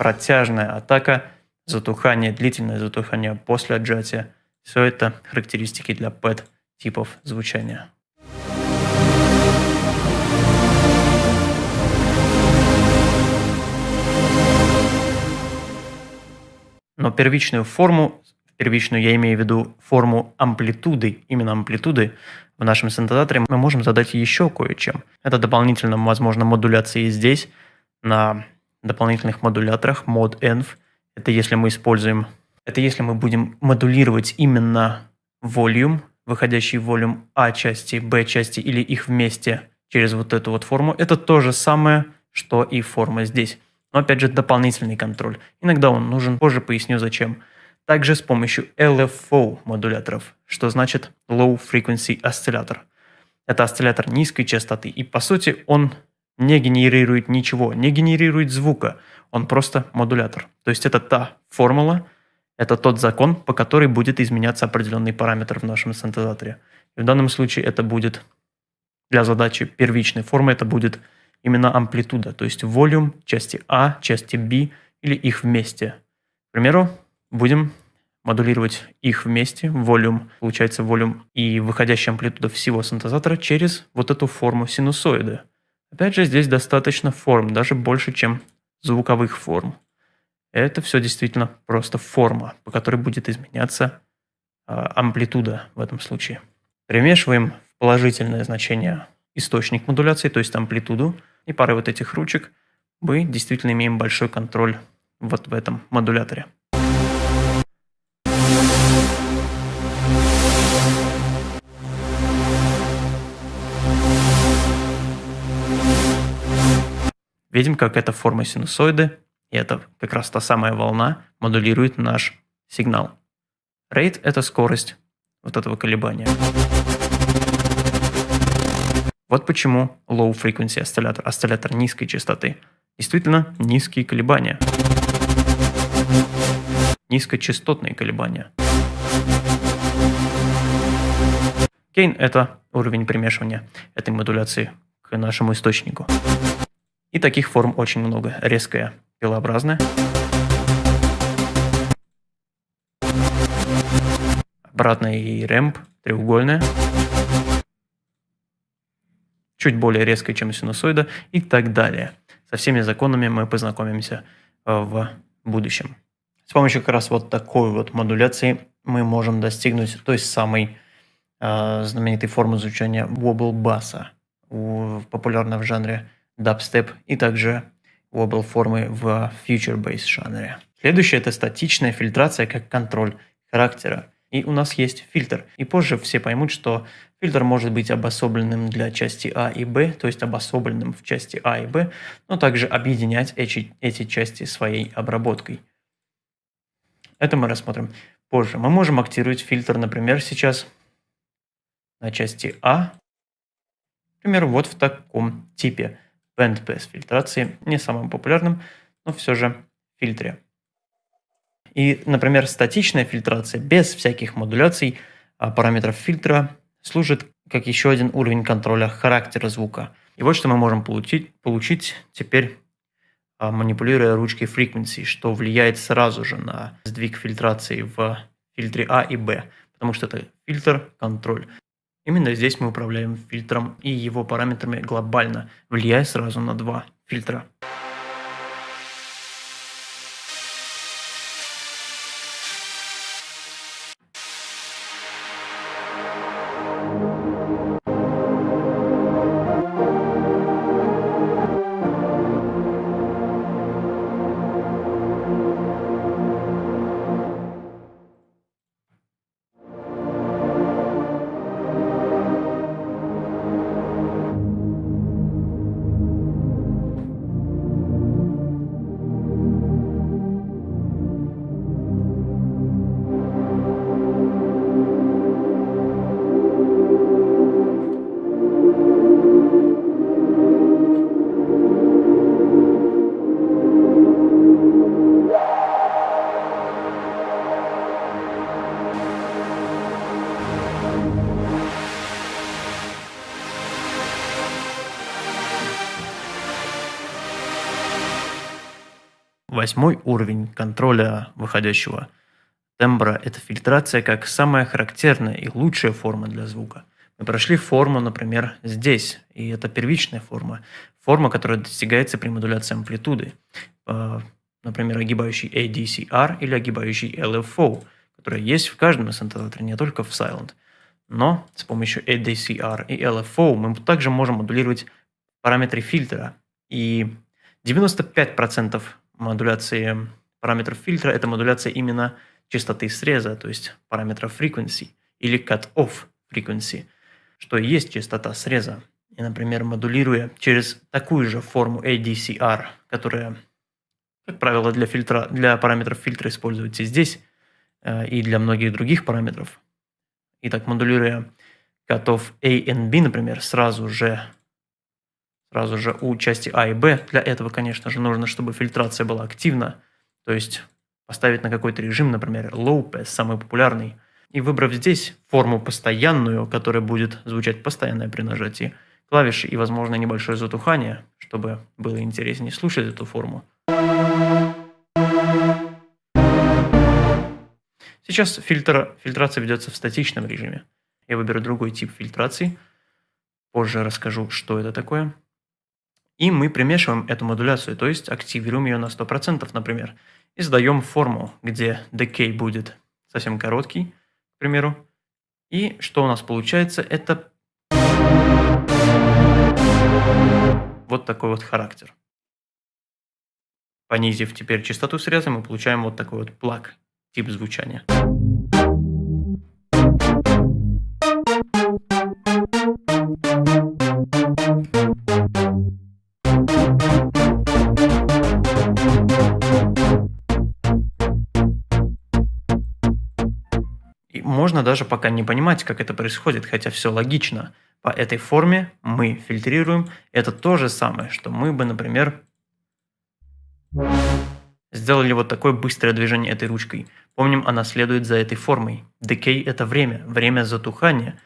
протяжная атака, затухание, длительное затухание после отжатия. Все это характеристики для PET типов звучания. Но первичную форму, первичную я имею в виду форму амплитуды, именно амплитуды, в нашем синтезаторе мы можем задать еще кое-чем. Это дополнительно, возможно, модуляции здесь, на дополнительных модуляторах mod-env. Это если мы используем, это если мы будем модулировать именно volume, выходящий volume А части, B части или их вместе через вот эту вот форму. Это то же самое, что и форма здесь. Но опять же дополнительный контроль. Иногда он нужен, позже поясню зачем. Также с помощью LFO модуляторов, что значит Low Frequency Oscillator. Это осциллятор низкой частоты, и по сути он не генерирует ничего, не генерирует звука, он просто модулятор. То есть это та формула, это тот закон, по которой будет изменяться определенный параметр в нашем синтезаторе. И в данном случае это будет для задачи первичной формы, это будет именно амплитуда, то есть волюм части А, части B или их вместе. К примеру, будем модулировать их вместе, волюм, получается волюм и выходящая амплитуда всего синтезатора через вот эту форму синусоида. Опять же, здесь достаточно форм, даже больше, чем звуковых форм. Это все действительно просто форма, по которой будет изменяться э, амплитуда в этом случае. Примешиваем в положительное значение источник модуляции, то есть амплитуду, и парой вот этих ручек мы действительно имеем большой контроль вот в этом модуляторе. Видим, как эта форма синусоиды, и это как раз та самая волна, модулирует наш сигнал. Rate – это скорость вот этого колебания. Вот почему low frequency осциллятор, осциллятор низкой частоты. Действительно, низкие колебания. Низкочастотные колебания. Gain – это уровень примешивания этой модуляции к нашему источнику. И таких форм очень много. Резкая, пилообразная. Обратная и рэмп, треугольная. Чуть более резкая, чем синусоида и так далее. Со всеми законами мы познакомимся э, в будущем. С помощью как раз вот такой вот модуляции мы можем достигнуть той самой э, знаменитой формы звучания wobble баса, популярной в жанре дабстеп и также wobble формы в bass жанре. Следующее это статичная фильтрация как контроль характера. И у нас есть фильтр. И позже все поймут, что фильтр может быть обособленным для части А и Б, то есть обособленным в части А и Б, но также объединять эти, эти части своей обработкой. Это мы рассмотрим позже. Мы можем активировать фильтр, например, сейчас на части А, например, вот в таком типе – bandpass фильтрации, не самым популярным, но все же фильтре. И, например, статичная фильтрация без всяких модуляций а, параметров фильтра служит как еще один уровень контроля характера звука. И вот что мы можем получить, получить теперь, а, манипулируя ручкой frequency, что влияет сразу же на сдвиг фильтрации в фильтре А и Б, потому что это фильтр-контроль. Именно здесь мы управляем фильтром и его параметрами глобально, влияя сразу на два фильтра. Уровень контроля выходящего тембра – это фильтрация как самая характерная и лучшая форма для звука. Мы прошли форму, например, здесь, и это первичная форма. Форма, которая достигается при модуляции амплитуды. Э, например, огибающий ADCR или огибающий LFO, которая есть в каждом синтезаторе, не только в Silent. Но с помощью ADCR и LFO мы также можем модулировать параметры фильтра и 95% модуляции параметров фильтра – это модуляция именно частоты среза, то есть параметра frequency или cut-off frequency, что и есть частота среза. И, например, модулируя через такую же форму ADCR, которая, как правило, для, фильтра, для параметров фильтра используется здесь э, и для многих других параметров. И так модулируя cut-off A и B, например, сразу же сразу же у части А и Б. Для этого, конечно же, нужно, чтобы фильтрация была активна, то есть поставить на какой-то режим, например, low pass, самый популярный, и выбрав здесь форму постоянную, которая будет звучать постоянно при нажатии клавиши и, возможно, небольшое затухание, чтобы было интереснее слушать эту форму. Сейчас фильтр, фильтрация ведется в статичном режиме. Я выберу другой тип фильтрации. Позже расскажу, что это такое. И мы примешиваем эту модуляцию, то есть активируем ее на 100%, например, и задаем форму, где decay будет совсем короткий, к примеру. И что у нас получается, это вот такой вот характер. Понизив теперь частоту среза, мы получаем вот такой вот плаг, тип звучания. Можно даже пока не понимать, как это происходит, хотя все логично. По этой форме мы фильтрируем. Это то же самое, что мы бы, например, сделали вот такое быстрое движение этой ручкой. Помним, она следует за этой формой. Decay – это время, время затухания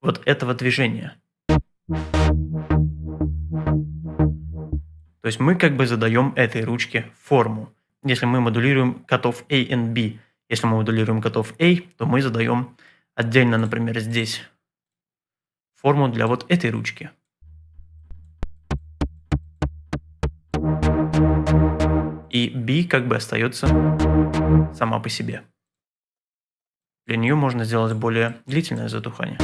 вот этого движения. То есть мы как бы задаем этой ручке форму. Если мы модулируем котов A и B, если мы модулируем котов A, то мы задаем отдельно, например, здесь форму для вот этой ручки. И B как бы остается сама по себе. Для нее можно сделать более длительное затухание.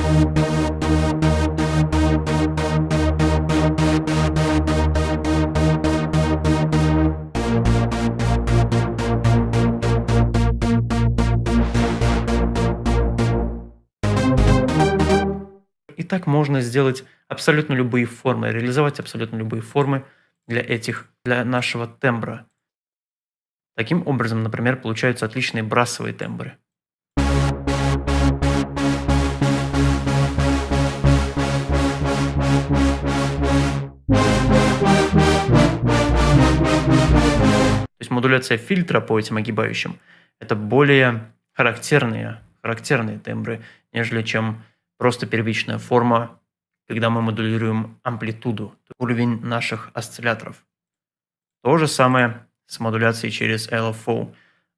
Так можно сделать абсолютно любые формы, реализовать абсолютно любые формы для этих, для нашего тембра. Таким образом, например, получаются отличные брасовые тембры. То есть модуляция фильтра по этим огибающим – это более характерные, характерные тембры, нежели чем просто первичная форма, когда мы модулируем амплитуду, уровень наших осцилляторов. То же самое с модуляцией через LFO.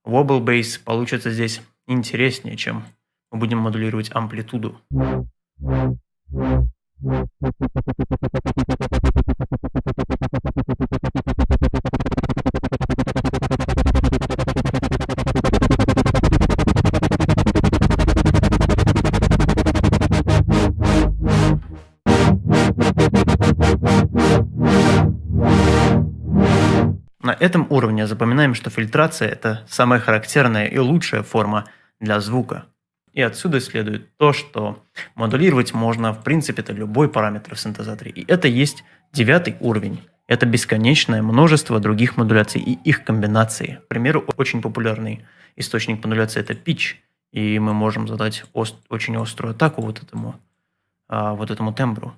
Wobble Base получится здесь интереснее, чем мы будем модулировать амплитуду. На этом уровне запоминаем, что фильтрация – это самая характерная и лучшая форма для звука. И отсюда следует то, что модулировать можно, в принципе, это любой параметр в синтезаторе. И это есть девятый уровень. Это бесконечное множество других модуляций и их комбинации. К примеру, очень популярный источник модуляции – это pitch. И мы можем задать ост очень острую атаку вот этому, а, вот этому тембру,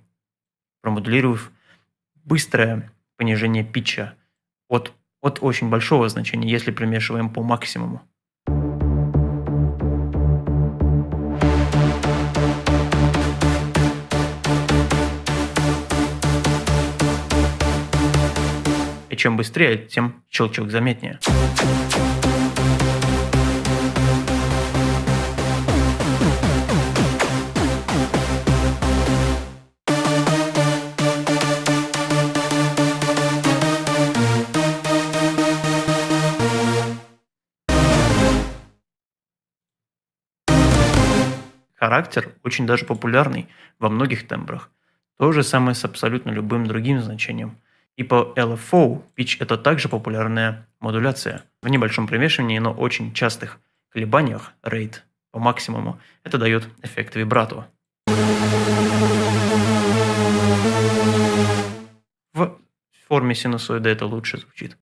промодулировав быстрое понижение питча – от, от очень большого значения, если примешиваем по максимуму. И чем быстрее, тем щелчок заметнее. Характер очень даже популярный во многих тембрах. То же самое с абсолютно любым другим значением. И по LFO pitch это также популярная модуляция. В небольшом примешивании, но очень частых колебаниях rate по максимуму это дает эффект вибрато. В форме синусоида это лучше звучит.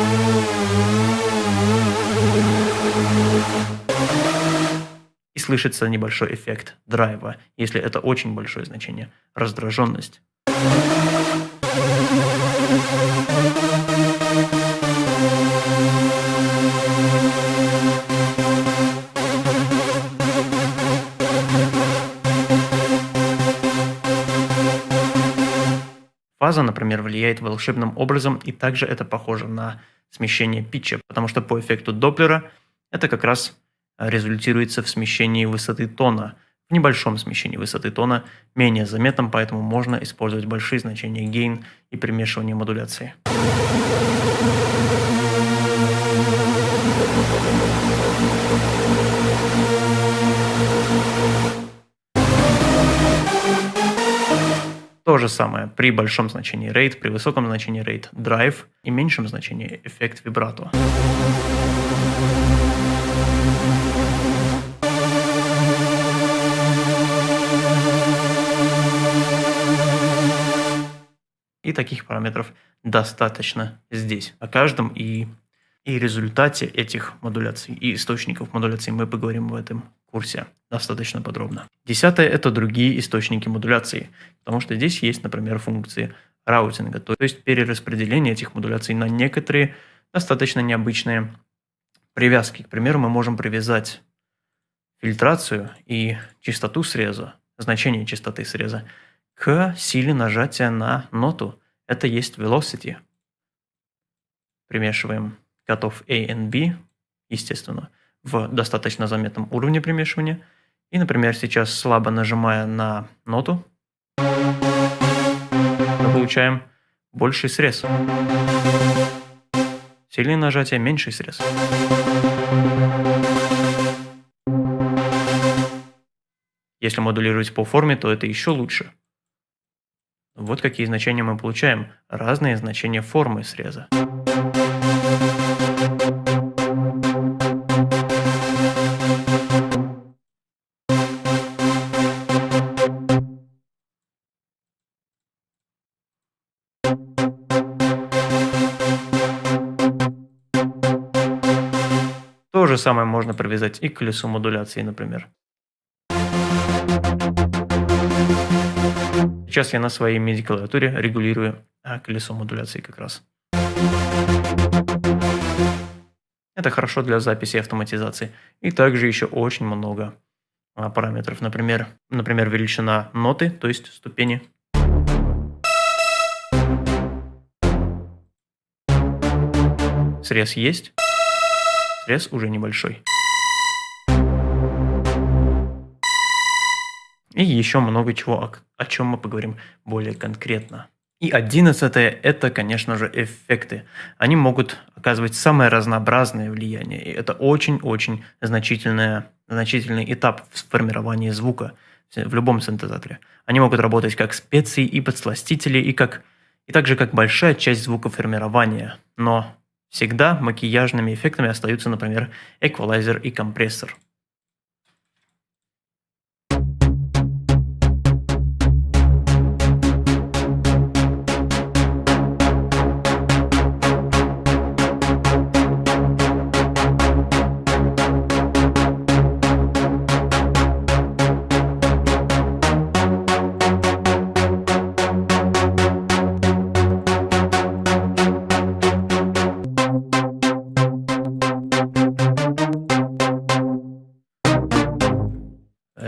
Слышится небольшой эффект драйва, если это очень большое значение, раздраженность. Фаза, например, влияет волшебным образом, и также это похоже на смещение питча, потому что по эффекту Доплера это как раз результируется в смещении высоты тона. В небольшом смещении высоты тона менее заметном, поэтому можно использовать большие значения гейн и примешивание модуляции. То же самое при большом значении rate, при высоком значении rate drive и меньшем значении эффект вибрато. И таких параметров достаточно здесь. О каждом и, и результате этих модуляций и источников модуляции мы поговорим в этом курсе достаточно подробно. Десятое – это другие источники модуляции, потому что здесь есть, например, функции раутинга, то есть перераспределение этих модуляций на некоторые достаточно необычные привязки. К примеру, мы можем привязать фильтрацию и частоту среза, значение частоты среза, к силе нажатия на ноту. Это есть velocity. Примешиваем котов A и B, естественно – в достаточно заметном уровне примешивания. И, например, сейчас слабо нажимая на ноту, мы получаем больший срез. Сильное нажатие – меньший срез. Если модулировать по форме, то это еще лучше. Вот какие значения мы получаем. Разные значения формы среза. То же самое можно привязать и к колесу модуляции, например. Сейчас я на своей MIDI-клавиатуре регулирую а, колесо модуляции как раз. Это хорошо для записи и автоматизации. И также еще очень много а, параметров. Например, например, величина ноты, то есть ступени. Срез есть. Срез уже небольшой. И еще много чего, о, о чем мы поговорим более конкретно. И одиннадцатое – это, конечно же, эффекты. Они могут оказывать самое разнообразное влияние. И это очень-очень значительный этап в формировании звука в любом синтезаторе. Они могут работать как специи и подсластители, и, как, и также как большая часть звукоформирования. Но Всегда макияжными эффектами остаются, например, эквалайзер и компрессор.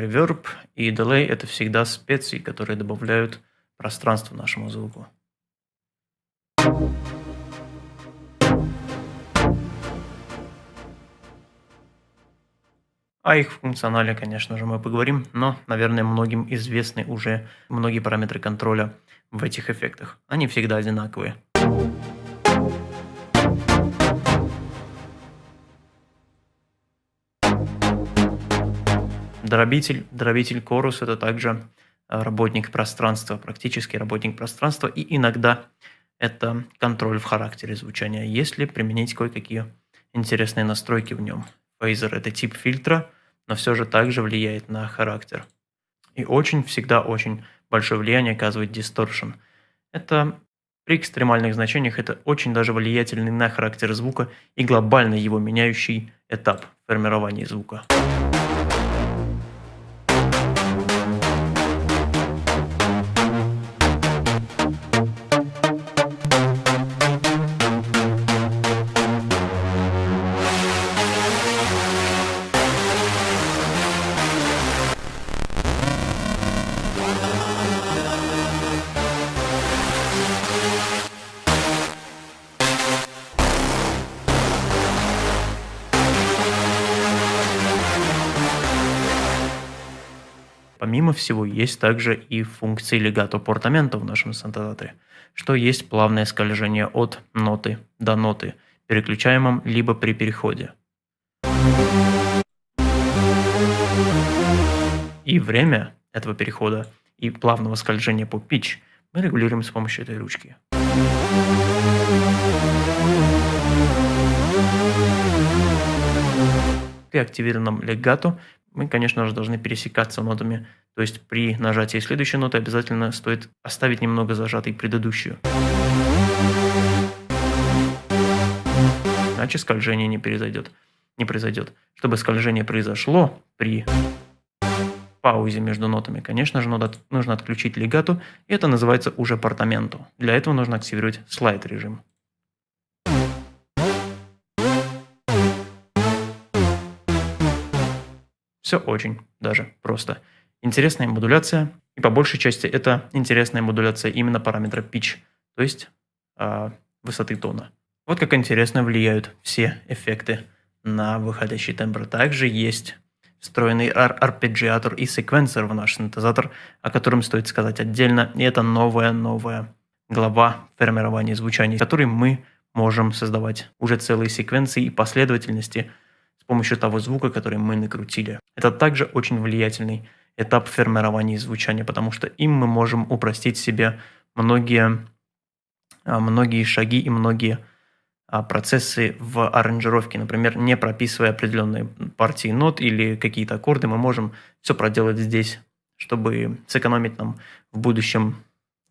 Reverb и Delay – это всегда специи, которые добавляют пространство нашему звуку. О их функционале, конечно же, мы поговорим, но, наверное, многим известны уже многие параметры контроля в этих эффектах. Они всегда одинаковые. Дробитель, дробитель Chorus – это также э, работник пространства, практически работник пространства, и иногда – это контроль в характере звучания, если применить кое-какие интересные настройки в нем. Фейзер – это тип фильтра, но все же также влияет на характер. И очень, всегда очень большое влияние оказывает дисторшн. Это при экстремальных значениях это очень даже влиятельный на характер звука и глобально его меняющий этап формирования звука. Всего, есть также и функции легато портамента в нашем синтезаторе, что есть плавное скольжение от ноты до ноты, переключаемом либо при переходе. И время этого перехода и плавного скольжения по pitch мы регулируем с помощью этой ручки. При активированном легато мы, конечно же, должны пересекаться нотами. То есть при нажатии следующей ноты обязательно стоит оставить немного зажатой предыдущую. Иначе скольжение не произойдет. Не произойдет. Чтобы скольжение произошло при паузе между нотами, конечно же, нужно отключить легату, и это называется уже портаменту. Для этого нужно активировать слайд режим. Все очень даже просто. Интересная модуляция, и по большей части это интересная модуляция именно параметра pitch, то есть э, высоты тона. Вот как интересно влияют все эффекты на выходящий тембр. Также есть встроенный ар арпеджиатор и секвенсор в наш синтезатор, о котором стоит сказать отдельно. И это новая-новая глава формирования звучания, в которой мы можем создавать уже целые секвенции и последовательности – с помощью того звука, который мы накрутили. Это также очень влиятельный этап формирования звучания, потому что им мы можем упростить себе многие, а, многие шаги и многие а, процессы в аранжировке. Например, не прописывая определенные партии нот или какие-то аккорды, мы можем все проделать здесь, чтобы сэкономить нам в будущем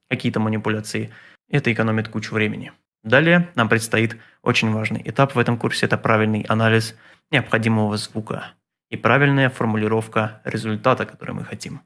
какие-то манипуляции. Это экономит кучу времени. Далее нам предстоит очень важный этап в этом курсе – это правильный анализ необходимого звука и правильная формулировка результата, который мы хотим.